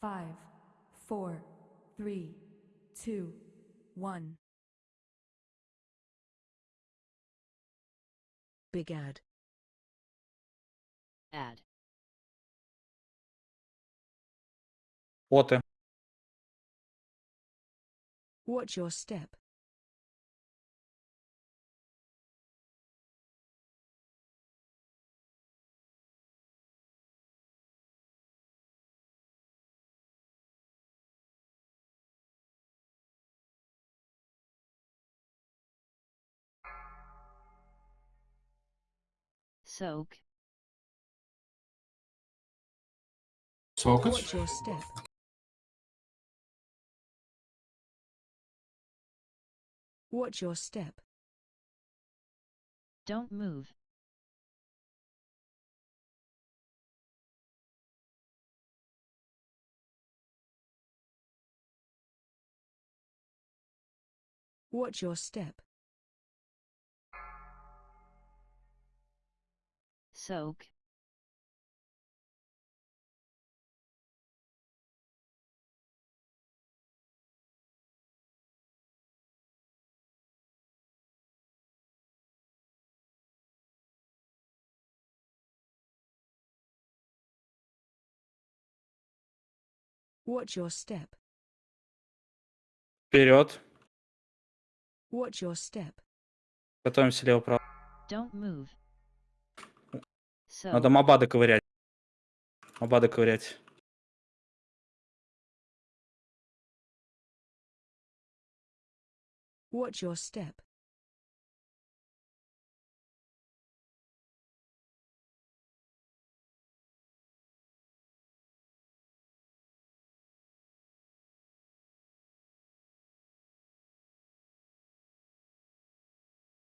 five, four, three, two, one. Big ad. Ad. What? Watch your step. Soak. Soak it? Watch your step. Watch your step. Don't move. Watch your step. Soak. Watch your step. Вперед. Watch your step. Готовимся лево-право. Don't move. Надо моба доковырять. Моба доковырять. Watch your step.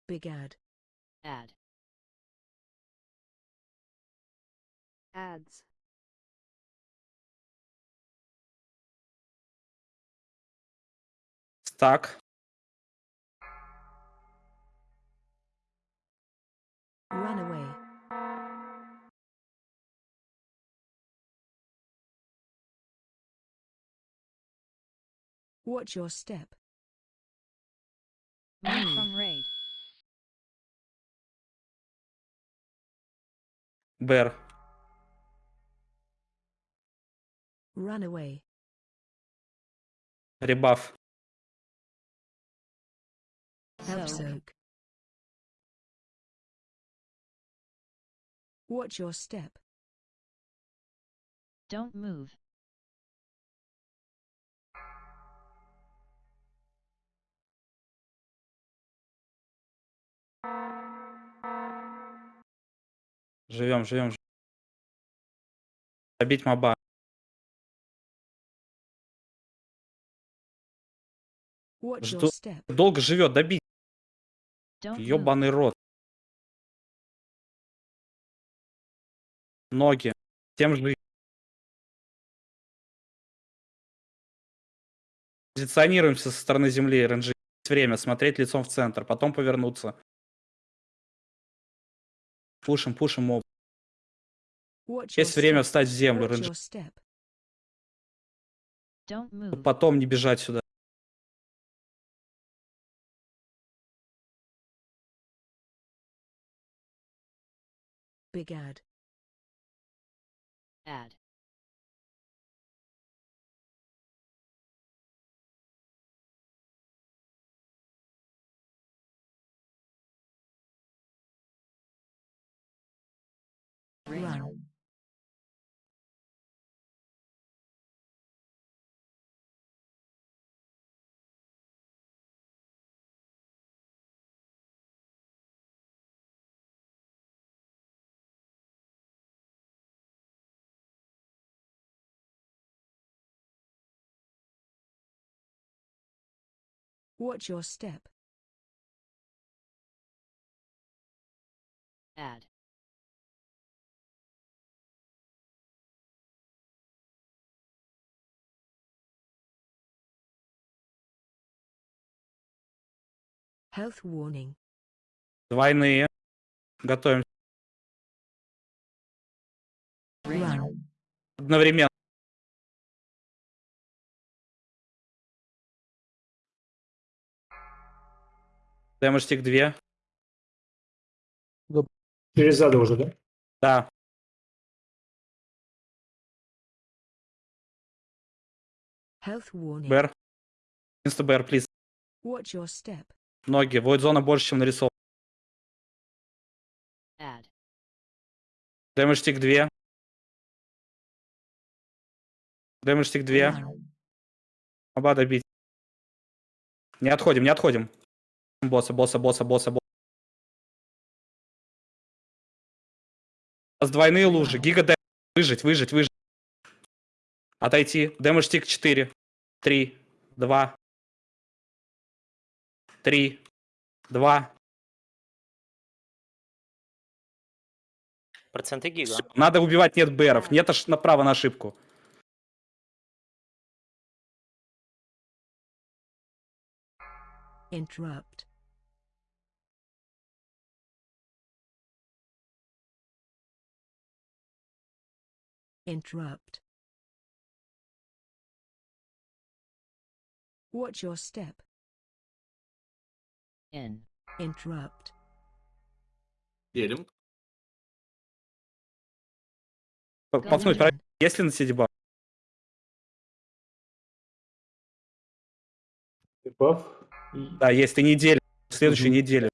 Big ad. Add. ads. Stuck run away watch your step. Run from raid. Bear. Run away. Ребаф. Help. Watch your step. Don't move. Живем, живем. Добить моба. Step. Долго живет, добить. Ёбаный рот. Ноги. Тем же. Позиционируемся со стороны земли, РНЖ. Есть Время смотреть лицом в центр, потом повернуться. Пушим, пушим моб. Есть время встать в землю, РНЖ. Потом не бежать сюда. Big ad. Ad. Run. Watch your step. Add. Health warning. Двойные. Готовим Run. одновременно. Дэмэдж тик 2. Через зада уже, да? Да. Health warning. БР. Инста БР, плиз. Watch your step. Ноги. Войд зона больше, чем нарисован. Add. Дэмэдж тик 2. Дэмэдж тик 2. Run. Оба добить. Не отходим, не отходим. Босса, босса, босса, босса, босса. Нас двойные лужи. Гига дэм. Выжить, выжить, выжить. Отойти. Дэмэдж тик 4. 3. 2. 3. 2. Проценты гига. Всё, Надо убивать нет БРов. Нет аж направо на ошибку. Interrupt. Interrupt. Watch your step. In. Interrupt. Едем. П- Пацаны, Run. проверь, есть ли на себе дебаф? Баф. Да, есть. Ты неделю. Следующую Мгм. неделю.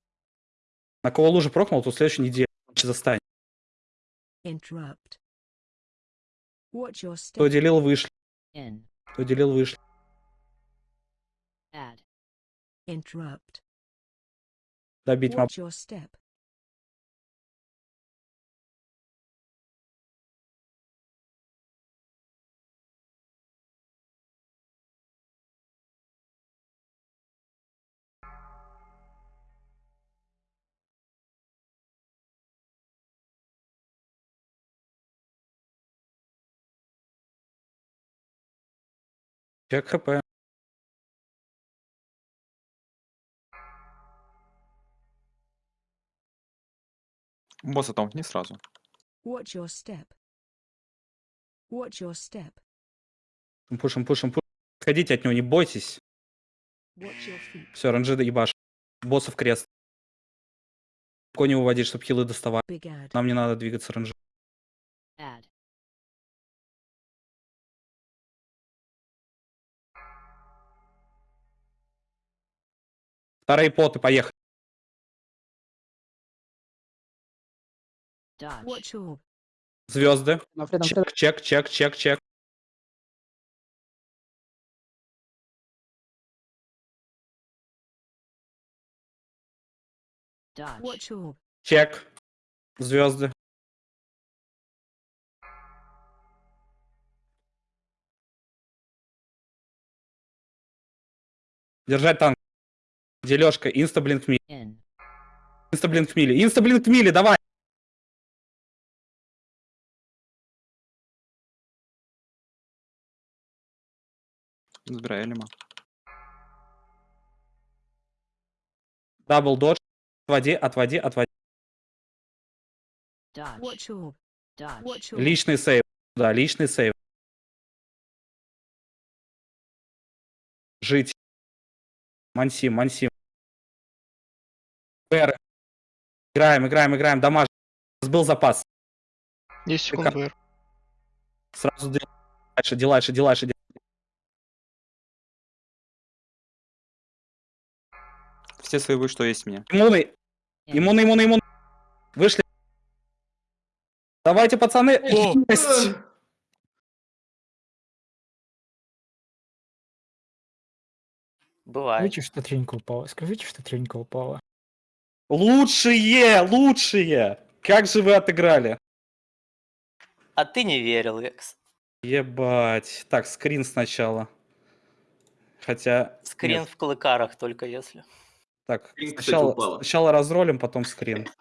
На кого лужу прокнул, то следующую неделю. Иначе застань. Interrupt. Кто делил, вышли. Кто делил, вышли. Add. Interrupt. Добить моб. Чек хп. Босса там не сразу. Watch your step. Watch your step. Пушим, пушим, пушим. Отходите от него, не бойтесь. Все, ранжида ебаш. Боссов крест. Кони уводить, чтобы хилы доставали. Ad. Нам не надо двигаться ранжи. Add. Вторые поты, поехали. Dodge. Watch orb. Звезды. Чек, чек, чек, чек, чек. Чек. Звезды. Держать танк. Дележка. Инстаблинк мили. Инстаблинк мили. Инстаблинк мили, давай. Забирай Элима. Дабл додж. Отводи, отводи, отводи. Dodge. Dodge. Личный сейв. Да, личный сейв. Жить. Мансим, мансим. БР. Играем, играем, играем. Дамаж. У нас был запас. 10 Прикольно. секунд ВР. Сразу дальше, дальше, дальше. Все свои, что есть меня. Иммуны, иммуны, иммуны, иммуны. Вышли. Давайте, пацаны. Есть. Бывает. Скажите, что тренька упала. Скажите, что тренька упала. Лучшие, лучшие. Как же вы отыграли? А ты не верил, Лекс. Ебать. Так, скрин сначала. Хотя... Скрин нет. в клыкарах только если. Так, Скрин, сначала, сначала разролим, потом скрин.